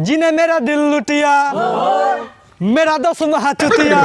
जिन्हें मेरा दिल लुटिया मेरा दोस्त महाचुतिया